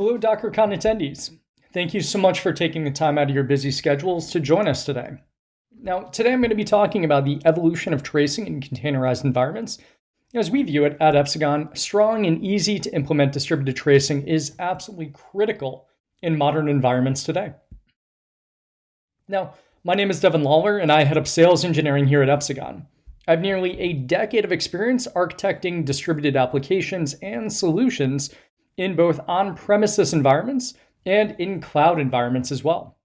Hello, DockerCon attendees. Thank you so much for taking the time out of your busy schedules to join us today. Now, today I'm going to be talking about the evolution of tracing in containerized environments. As we view it at Epsagon, strong and easy to implement distributed tracing is absolutely critical in modern environments today. Now, my name is Devin Lawler, and I head up sales engineering here at Epsagon. I have nearly a decade of experience architecting distributed applications and solutions in both on premises environments and in cloud environments as well.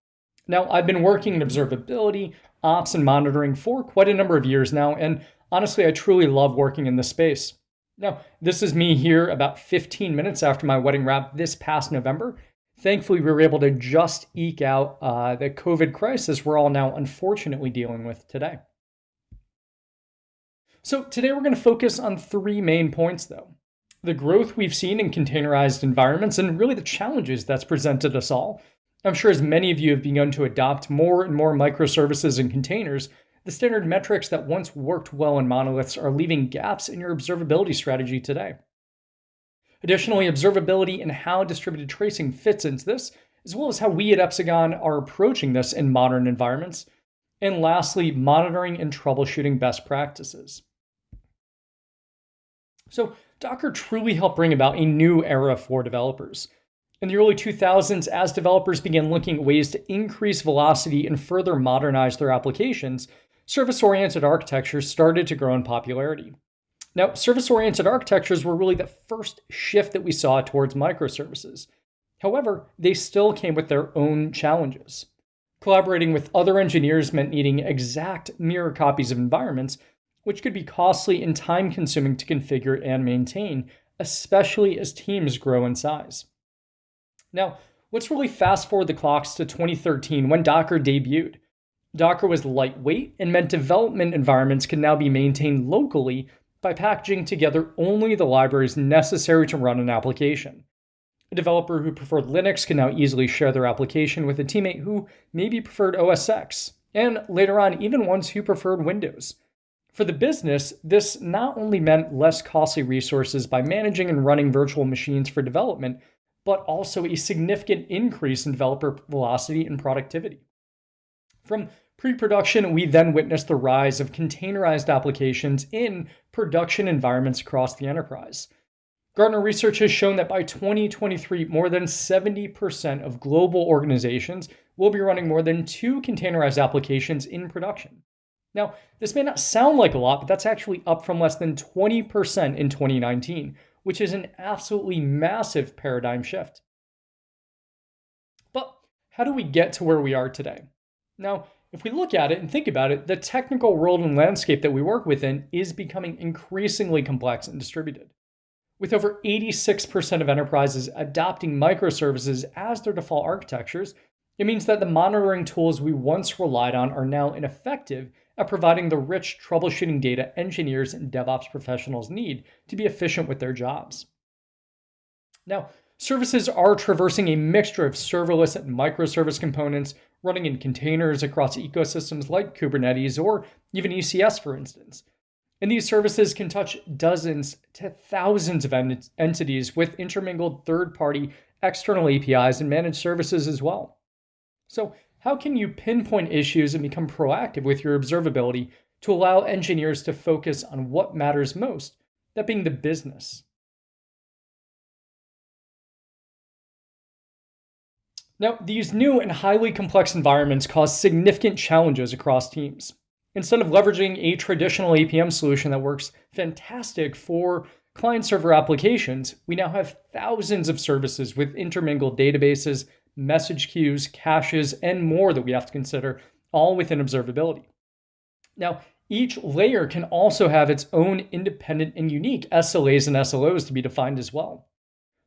Now, I've been working in observability, ops, and monitoring for quite a number of years now, and honestly, I truly love working in this space. Now, this is me here about 15 minutes after my wedding wrap this past November. Thankfully, we were able to just eke out uh, the COVID crisis we're all now unfortunately dealing with today. So today we're going to focus on three main points though. The growth we've seen in containerized environments and really the challenges that's presented us all. I'm sure as many of you have begun to adopt more and more microservices and containers, the standard metrics that once worked well in monoliths are leaving gaps in your observability strategy today. Additionally, observability and how distributed tracing fits into this, as well as how we at Epsagon are approaching this in modern environments. And lastly, monitoring and troubleshooting best practices. So Docker truly helped bring about a new era for developers. In the early 2000s, as developers began looking at ways to increase velocity and further modernize their applications, service-oriented architectures started to grow in popularity. Now, service-oriented architectures were really the first shift that we saw towards microservices. However, they still came with their own challenges. Collaborating with other engineers meant needing exact mirror copies of environments which could be costly and time consuming to configure and maintain, especially as teams grow in size. Now, let's really fast forward the clocks to 2013 when Docker debuted. Docker was lightweight and meant development environments could now be maintained locally by packaging together only the libraries necessary to run an application. A developer who preferred Linux can now easily share their application with a teammate who maybe preferred OS X, and later on, even ones who preferred Windows. For the business, this not only meant less costly resources by managing and running virtual machines for development, but also a significant increase in developer velocity and productivity. From pre-production, we then witnessed the rise of containerized applications in production environments across the enterprise. Gartner research has shown that by 2023, more than 70% of global organizations will be running more than two containerized applications in production. Now, this may not sound like a lot, but that's actually up from less than 20% in 2019, which is an absolutely massive paradigm shift. But how do we get to where we are today? Now, if we look at it and think about it, the technical world and landscape that we work within is becoming increasingly complex and distributed. With over 86% of enterprises adopting microservices as their default architectures, it means that the monitoring tools we once relied on are now ineffective at providing the rich troubleshooting data engineers and DevOps professionals need to be efficient with their jobs. Now, services are traversing a mixture of serverless and microservice components running in containers across ecosystems like Kubernetes or even ECS, for instance. And these services can touch dozens to thousands of ent entities with intermingled third-party external APIs and managed services as well. So how can you pinpoint issues and become proactive with your observability to allow engineers to focus on what matters most, that being the business? Now, these new and highly complex environments cause significant challenges across teams. Instead of leveraging a traditional APM solution that works fantastic for client-server applications, we now have thousands of services with intermingled databases, message queues, caches, and more that we have to consider, all within observability. Now, each layer can also have its own independent and unique SLAs and SLOs to be defined as well.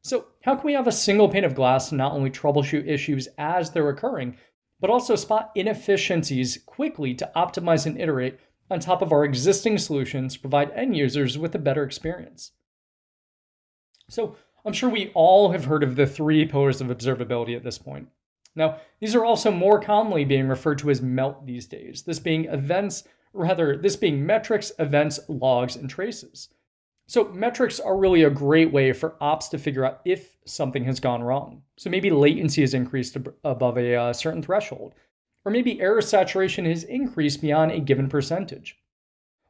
So how can we have a single pane of glass to not only troubleshoot issues as they're occurring, but also spot inefficiencies quickly to optimize and iterate on top of our existing solutions to provide end users with a better experience? So I'm sure we all have heard of the three pillars of observability at this point. Now, these are also more commonly being referred to as MELT these days, this being events, rather, this being metrics, events, logs, and traces. So, metrics are really a great way for ops to figure out if something has gone wrong. So, maybe latency has increased above a uh, certain threshold, or maybe error saturation has increased beyond a given percentage.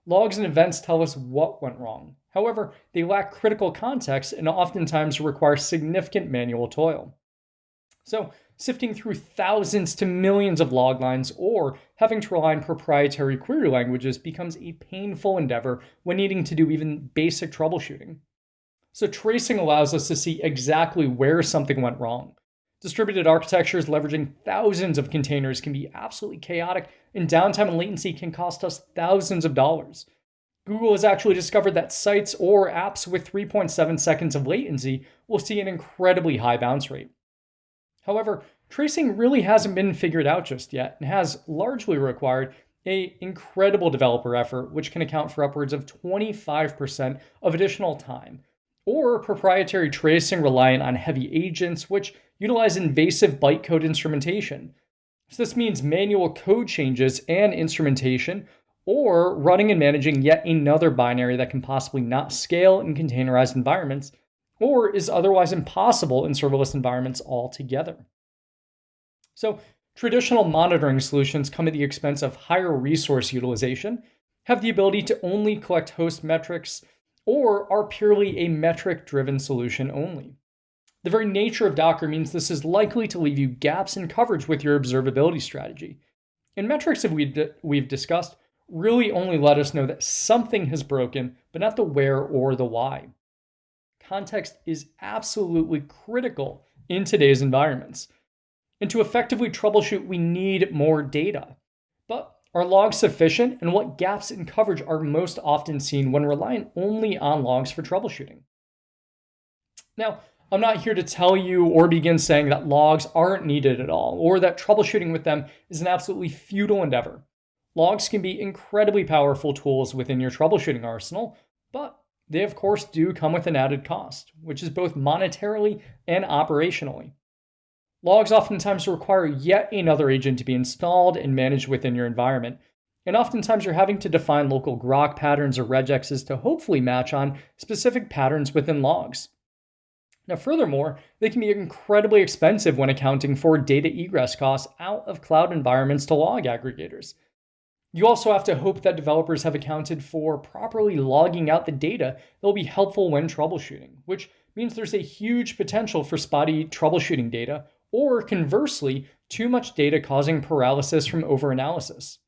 Logs and events tell us what went wrong. However, they lack critical context and oftentimes require significant manual toil. So, sifting through thousands to millions of log lines or having to rely on proprietary query languages becomes a painful endeavor when needing to do even basic troubleshooting. So tracing allows us to see exactly where something went wrong. Distributed architectures leveraging thousands of containers can be absolutely chaotic, and downtime and latency can cost us thousands of dollars. Google has actually discovered that sites or apps with 3.7 seconds of latency will see an incredibly high bounce rate. However, tracing really hasn't been figured out just yet and has largely required a incredible developer effort which can account for upwards of 25% of additional time or proprietary tracing reliant on heavy agents which utilize invasive bytecode instrumentation. So this means manual code changes and instrumentation or running and managing yet another binary that can possibly not scale in containerized environments or is otherwise impossible in serverless environments altogether. So traditional monitoring solutions come at the expense of higher resource utilization, have the ability to only collect host metrics, or are purely a metric-driven solution only. The very nature of Docker means this is likely to leave you gaps in coverage with your observability strategy. And metrics that we've, we've discussed really only let us know that something has broken, but not the where or the why context is absolutely critical in today's environments. And to effectively troubleshoot, we need more data. But are logs sufficient, and what gaps in coverage are most often seen when relying only on logs for troubleshooting? Now, I'm not here to tell you or begin saying that logs aren't needed at all, or that troubleshooting with them is an absolutely futile endeavor. Logs can be incredibly powerful tools within your troubleshooting arsenal, but they of course do come with an added cost, which is both monetarily and operationally. Logs oftentimes require yet another agent to be installed and managed within your environment, and oftentimes you're having to define local grok patterns or regexes to hopefully match on specific patterns within logs. Now, furthermore, they can be incredibly expensive when accounting for data egress costs out of cloud environments to log aggregators. You also have to hope that developers have accounted for properly logging out the data that will be helpful when troubleshooting, which means there's a huge potential for spotty troubleshooting data, or conversely, too much data causing paralysis from overanalysis.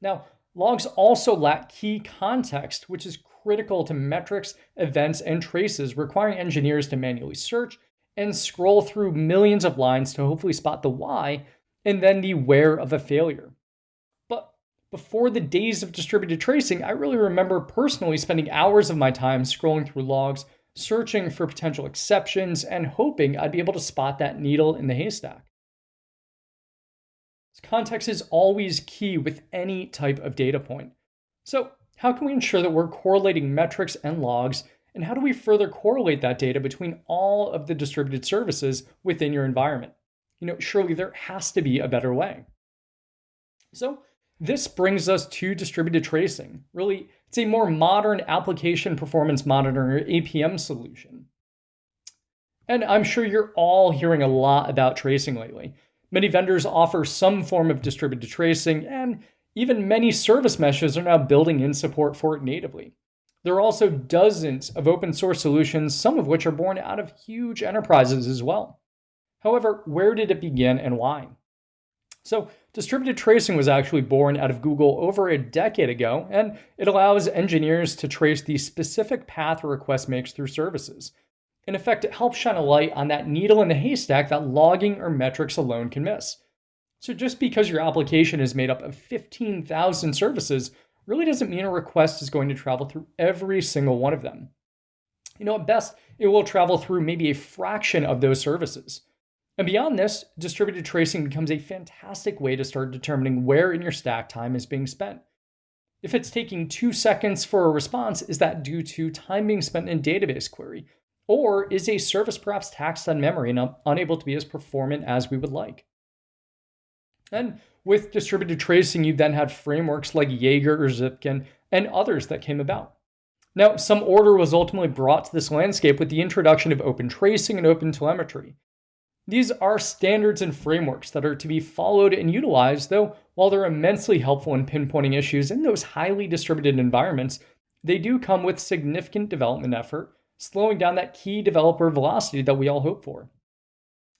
Now, logs also lack key context, which is critical to metrics, events, and traces, requiring engineers to manually search and scroll through millions of lines to hopefully spot the why and then the where of a failure But before the days of distributed tracing, I really remember personally spending hours of my time scrolling through logs, searching for potential exceptions, and hoping I'd be able to spot that needle in the haystack. Context is always key with any type of data point. So how can we ensure that we're correlating metrics and logs, and how do we further correlate that data between all of the distributed services within your environment? You know, surely there has to be a better way. So this brings us to distributed tracing. Really, it's a more modern application performance monitoring APM solution. And I'm sure you're all hearing a lot about tracing lately. Many vendors offer some form of distributed tracing, and even many service meshes are now building in support for it natively. There are also dozens of open source solutions, some of which are born out of huge enterprises as well. However, where did it begin and why? So distributed tracing was actually born out of Google over a decade ago, and it allows engineers to trace the specific path a request makes through services. In effect, it helps shine a light on that needle in the haystack that logging or metrics alone can miss. So just because your application is made up of 15,000 services really doesn't mean a request is going to travel through every single one of them. You know, at best, it will travel through maybe a fraction of those services. And beyond this, distributed tracing becomes a fantastic way to start determining where in your stack time is being spent. If it's taking two seconds for a response, is that due to time being spent in database query? Or is a service perhaps taxed on memory and unable to be as performant as we would like? And with distributed tracing, you then had frameworks like Jaeger or Zipkin and others that came about. Now, some order was ultimately brought to this landscape with the introduction of open tracing and open telemetry. These are standards and frameworks that are to be followed and utilized, though while they're immensely helpful in pinpointing issues in those highly distributed environments, they do come with significant development effort, slowing down that key developer velocity that we all hope for.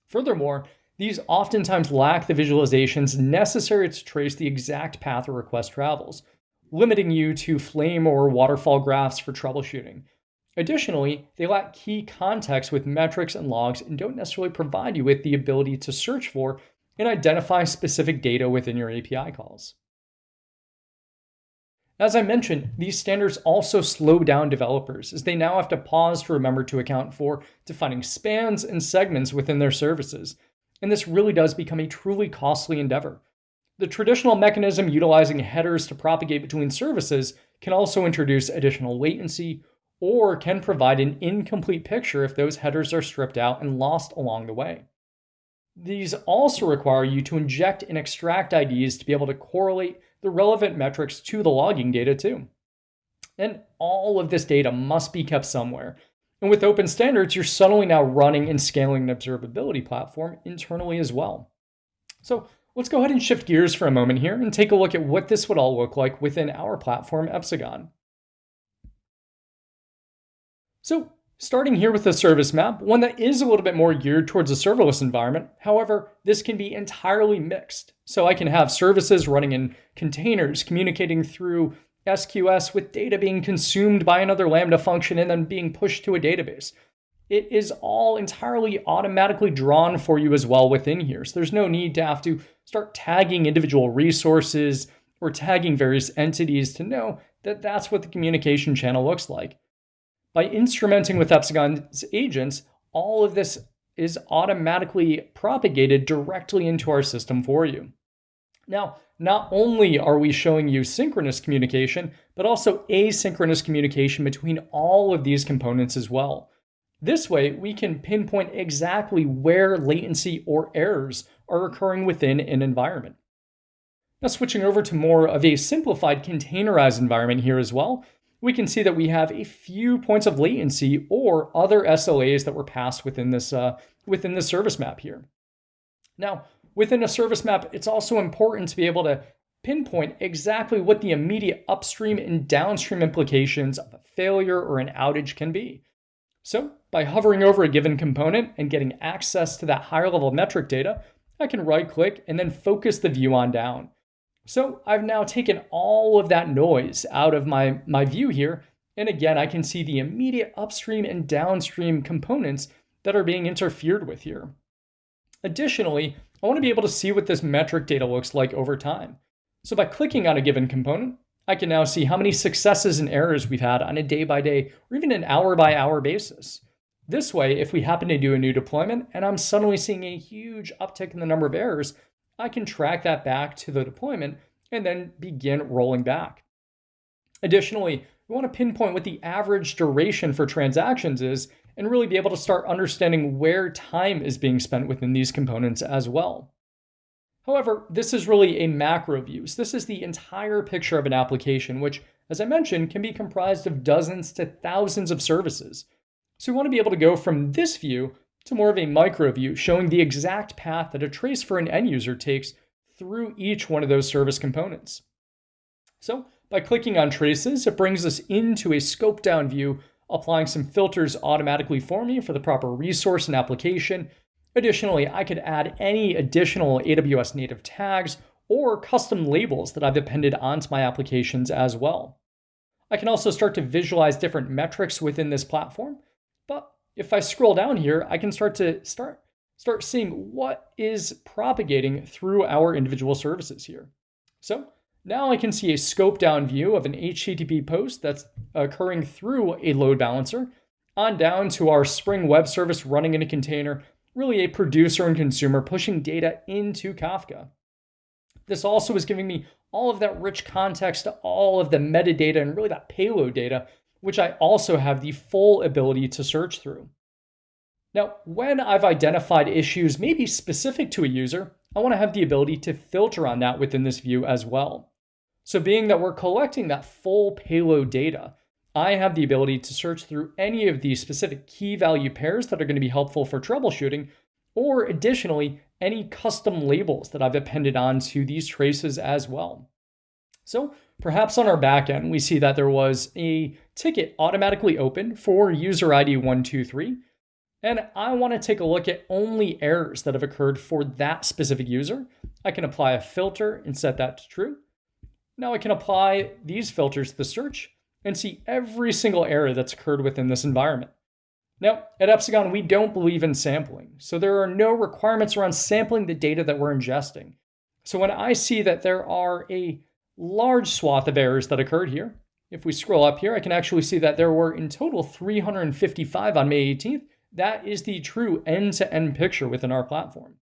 Furthermore, these oftentimes lack the visualizations necessary to trace the exact path a request travels, limiting you to flame or waterfall graphs for troubleshooting. Additionally, they lack key context with metrics and logs and don't necessarily provide you with the ability to search for and identify specific data within your API calls. As I mentioned, these standards also slow down developers as they now have to pause to remember to account for defining spans and segments within their services. And this really does become a truly costly endeavor. The traditional mechanism utilizing headers to propagate between services can also introduce additional latency or can provide an incomplete picture if those headers are stripped out and lost along the way. These also require you to inject and extract IDs to be able to correlate the relevant metrics to the logging data too. And all of this data must be kept somewhere. And with open standards, you're suddenly now running and scaling an observability platform internally as well. So Let's go ahead and shift gears for a moment here and take a look at what this would all look like within our platform, Epsagon. So starting here with the service map, one that is a little bit more geared towards a serverless environment. However, this can be entirely mixed. So I can have services running in containers, communicating through SQS with data being consumed by another Lambda function and then being pushed to a database it is all entirely automatically drawn for you as well within here. So there's no need to have to start tagging individual resources or tagging various entities to know that that's what the communication channel looks like. By instrumenting with Epsagon's agents, all of this is automatically propagated directly into our system for you. Now, not only are we showing you synchronous communication, but also asynchronous communication between all of these components as well. This way, we can pinpoint exactly where latency or errors are occurring within an environment. Now switching over to more of a simplified containerized environment here as well, we can see that we have a few points of latency or other SLAs that were passed within this, uh, within the service map here. Now, within a service map, it's also important to be able to pinpoint exactly what the immediate upstream and downstream implications of a failure or an outage can be. So by hovering over a given component and getting access to that higher level metric data, I can right click and then focus the view on down. So I've now taken all of that noise out of my, my view here. And again, I can see the immediate upstream and downstream components that are being interfered with here. Additionally, I want to be able to see what this metric data looks like over time. So by clicking on a given component, I can now see how many successes and errors we've had on a day by day or even an hour by hour basis. This way, if we happen to do a new deployment and I'm suddenly seeing a huge uptick in the number of errors, I can track that back to the deployment and then begin rolling back. Additionally, we want to pinpoint what the average duration for transactions is and really be able to start understanding where time is being spent within these components as well. However, this is really a macro view. So this is the entire picture of an application, which, as I mentioned, can be comprised of dozens to thousands of services. So we want to be able to go from this view to more of a micro view, showing the exact path that a trace for an end user takes through each one of those service components. So by clicking on traces, it brings us into a scope down view, applying some filters automatically for me for the proper resource and application, Additionally, I could add any additional AWS native tags or custom labels that I've appended onto my applications as well. I can also start to visualize different metrics within this platform. But if I scroll down here, I can start to start, start seeing what is propagating through our individual services here. So now I can see a scope down view of an HTTP post that's occurring through a load balancer on down to our Spring Web Service running in a container really a producer and consumer pushing data into Kafka. This also is giving me all of that rich context to all of the metadata and really that payload data, which I also have the full ability to search through. Now, when I've identified issues maybe specific to a user, I want to have the ability to filter on that within this view as well. So being that we're collecting that full payload data, I have the ability to search through any of the specific key value pairs that are going to be helpful for troubleshooting, or additionally, any custom labels that I've appended onto these traces as well. So perhaps on our backend, we see that there was a ticket automatically opened for user ID 123. And I want to take a look at only errors that have occurred for that specific user. I can apply a filter and set that to true. Now I can apply these filters to the search and see every single error that's occurred within this environment. Now, at Epsagon, we don't believe in sampling, so there are no requirements around sampling the data that we're ingesting. So when I see that there are a large swath of errors that occurred here, if we scroll up here, I can actually see that there were in total 355 on May 18th. That is the true end-to-end -end picture within our platform.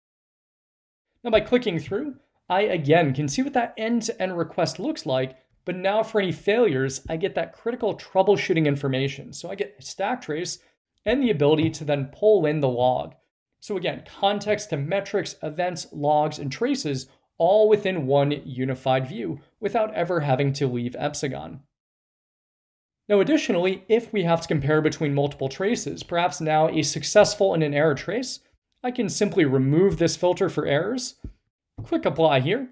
Now by clicking through, I again can see what that end-to-end -end request looks like, but now for any failures, I get that critical troubleshooting information. So I get stack trace and the ability to then pull in the log. So again, context to metrics, events, logs, and traces all within one unified view without ever having to leave Epsagon. Now additionally, if we have to compare between multiple traces, perhaps now a successful and an error trace, I can simply remove this filter for errors, click apply here,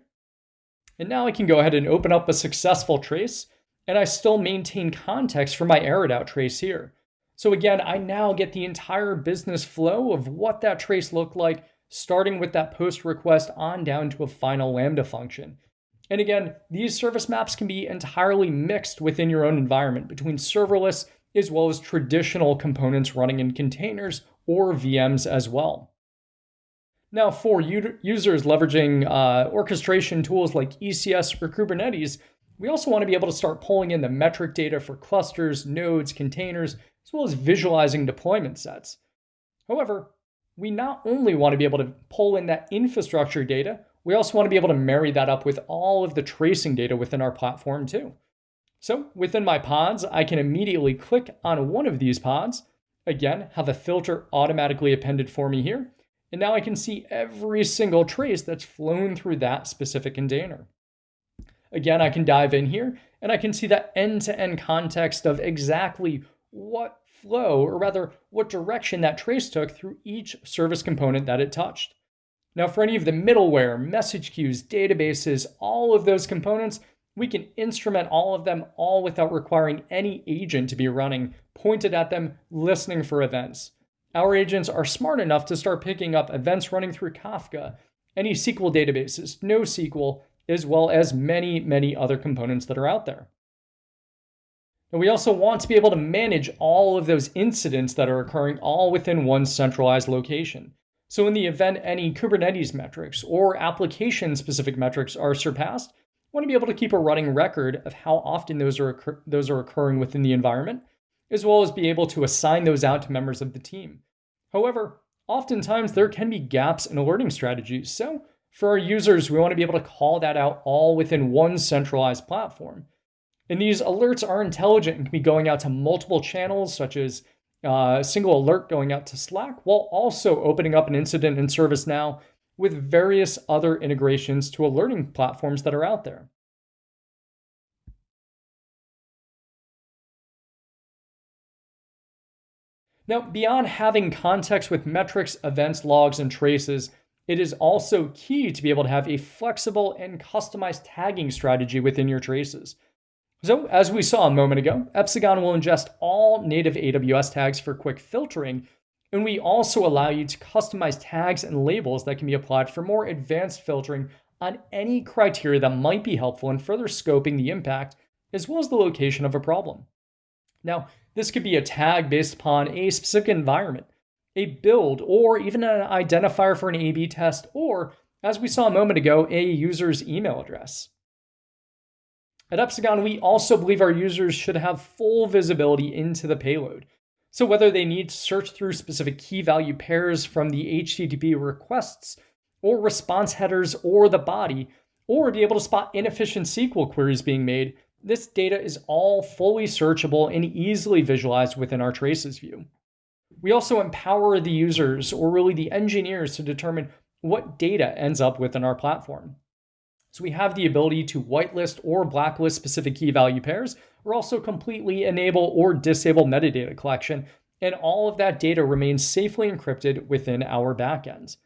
and now I can go ahead and open up a successful trace, and I still maintain context for my errored out trace here. So again, I now get the entire business flow of what that trace looked like, starting with that post request on down to a final Lambda function. And again, these service maps can be entirely mixed within your own environment between serverless as well as traditional components running in containers or VMs as well. Now, for users leveraging uh, orchestration tools like ECS or Kubernetes, we also want to be able to start pulling in the metric data for clusters, nodes, containers, as well as visualizing deployment sets. However, we not only want to be able to pull in that infrastructure data, we also want to be able to marry that up with all of the tracing data within our platform too. So within my pods, I can immediately click on one of these pods, again, have a filter automatically appended for me here, and now I can see every single trace that's flown through that specific container. Again, I can dive in here and I can see that end-to-end -end context of exactly what flow, or rather what direction that trace took through each service component that it touched. Now for any of the middleware, message queues, databases, all of those components, we can instrument all of them all without requiring any agent to be running, pointed at them, listening for events. Our agents are smart enough to start picking up events running through Kafka, any SQL databases, NoSQL, as well as many, many other components that are out there. And we also want to be able to manage all of those incidents that are occurring all within one centralized location. So in the event any Kubernetes metrics or application-specific metrics are surpassed, want to be able to keep a running record of how often those are, those are occurring within the environment, as well as be able to assign those out to members of the team. However, oftentimes there can be gaps in alerting strategies. So for our users, we want to be able to call that out all within one centralized platform. And these alerts are intelligent and can be going out to multiple channels, such as uh, a single alert going out to Slack, while also opening up an incident in ServiceNow with various other integrations to alerting platforms that are out there. Now, beyond having context with metrics, events, logs, and traces, it is also key to be able to have a flexible and customized tagging strategy within your traces. So as we saw a moment ago, Epsagon will ingest all native AWS tags for quick filtering, and we also allow you to customize tags and labels that can be applied for more advanced filtering on any criteria that might be helpful in further scoping the impact as well as the location of a problem. Now, this could be a tag based upon a specific environment, a build, or even an identifier for an A-B test, or, as we saw a moment ago, a user's email address. At Epsagon, we also believe our users should have full visibility into the payload. So whether they need to search through specific key value pairs from the HTTP requests, or response headers, or the body, or be able to spot inefficient SQL queries being made, this data is all fully searchable and easily visualized within our traces view. We also empower the users, or really the engineers, to determine what data ends up within our platform. So we have the ability to whitelist or blacklist specific key value pairs, or also completely enable or disable metadata collection, and all of that data remains safely encrypted within our backends.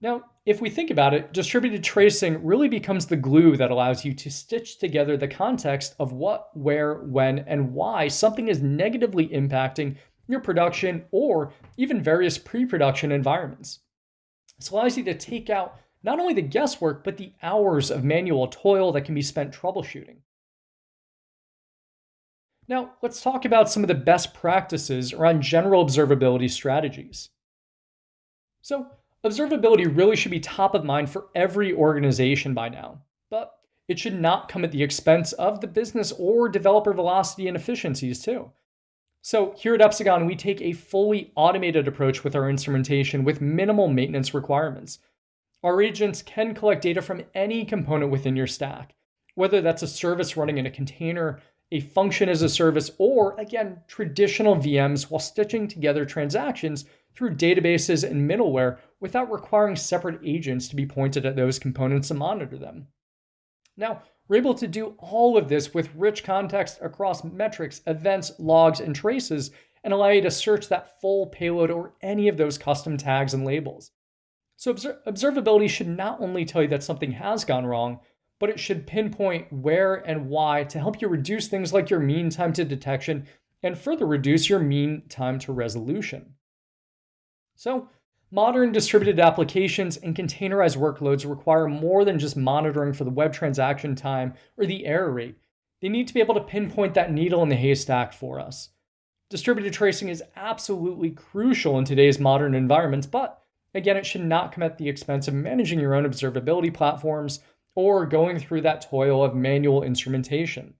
Now, if we think about it, distributed tracing really becomes the glue that allows you to stitch together the context of what, where, when, and why something is negatively impacting your production or even various pre production environments. This allows you to take out not only the guesswork, but the hours of manual toil that can be spent troubleshooting. Now, let's talk about some of the best practices around general observability strategies. So, Observability really should be top of mind for every organization by now, but it should not come at the expense of the business or developer velocity and efficiencies too. So here at Epsagon, we take a fully automated approach with our instrumentation with minimal maintenance requirements. Our agents can collect data from any component within your stack, whether that's a service running in a container, a function as a service, or again, traditional VMs while stitching together transactions through databases and middleware without requiring separate agents to be pointed at those components to monitor them. Now, we're able to do all of this with rich context across metrics, events, logs, and traces, and allow you to search that full payload or any of those custom tags and labels. So, observability should not only tell you that something has gone wrong, but it should pinpoint where and why to help you reduce things like your mean time to detection and further reduce your mean time to resolution. So, modern distributed applications and containerized workloads require more than just monitoring for the web transaction time or the error rate. They need to be able to pinpoint that needle in the haystack for us. Distributed tracing is absolutely crucial in today's modern environments, but again, it should not come at the expense of managing your own observability platforms or going through that toil of manual instrumentation.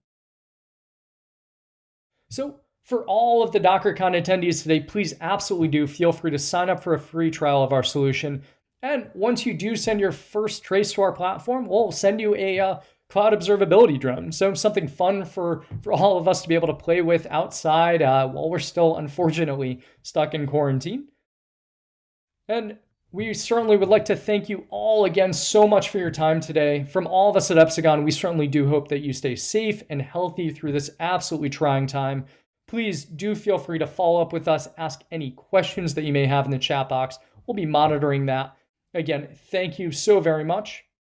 So, for all of the DockerCon attendees today, please absolutely do feel free to sign up for a free trial of our solution. And once you do send your first trace to our platform, we'll send you a uh, cloud observability drone. So something fun for, for all of us to be able to play with outside uh, while we're still unfortunately stuck in quarantine. And we certainly would like to thank you all again so much for your time today. From all of us at Epsagon, we certainly do hope that you stay safe and healthy through this absolutely trying time. Please do feel free to follow up with us, ask any questions that you may have in the chat box. We'll be monitoring that. Again, thank you so very much,